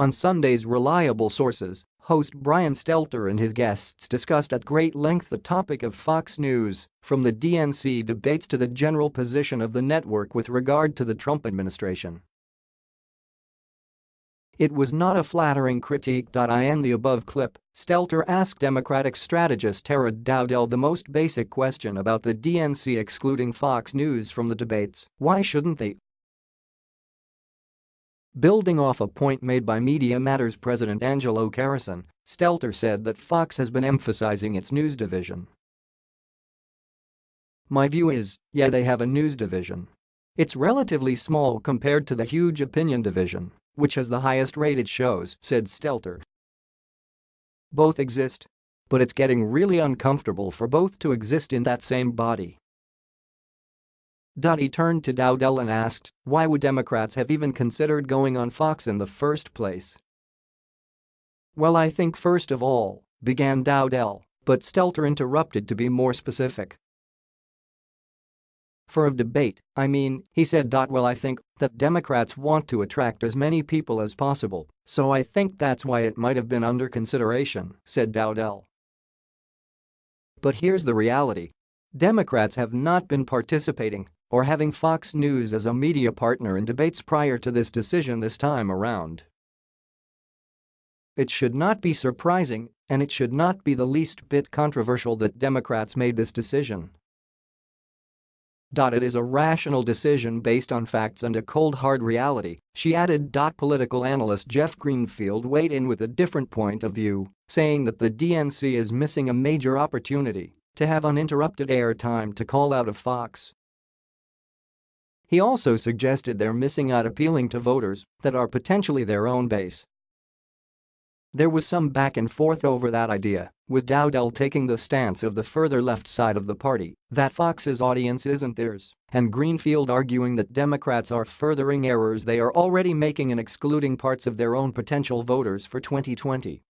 On Sunday's Reliable Sources, host Brian Stelter and his guests discussed at great length the topic of Fox News, from the DNC debates to the general position of the network with regard to the Trump administration. It was not a flattering critique. In the above clip, Stelter asked Democratic strategist Tara Dowdell the most basic question about the DNC excluding Fox News from the debates, why shouldn't they? Building off a point made by Media Matters president Angelo Carusone, Stelter said that Fox has been emphasizing its news division. My view is, yeah they have a news division. It's relatively small compared to the huge opinion division which has the highest rated shows, said Stelter. Both exist. But it's getting really uncomfortable for both to exist in that same body. He turned to Dowdell and asked, why would Democrats have even considered going on Fox in the first place? Well I think first of all, began Dowdell, but Stelter interrupted to be more specific. For a debate, I mean, he said. Well I think that Democrats want to attract as many people as possible, so I think that's why it might have been under consideration, said Dowdell. But here's the reality. Democrats have not been participating or having Fox News as a media partner in debates prior to this decision this time around. It should not be surprising, and it should not be the least bit controversial that Democrats made this decision. It is a rational decision based on facts and a cold hard reality, she added. Political analyst Jeff Greenfield weighed in with a different point of view, saying that the DNC is missing a major opportunity to have uninterrupted airtime to call out of Fox. He also suggested they're missing out appealing to voters that are potentially their own base there was some back and forth over that idea, with Dowdell taking the stance of the further left side of the party that Fox's audience isn't theirs, and Greenfield arguing that Democrats are furthering errors they are already making in excluding parts of their own potential voters for 2020.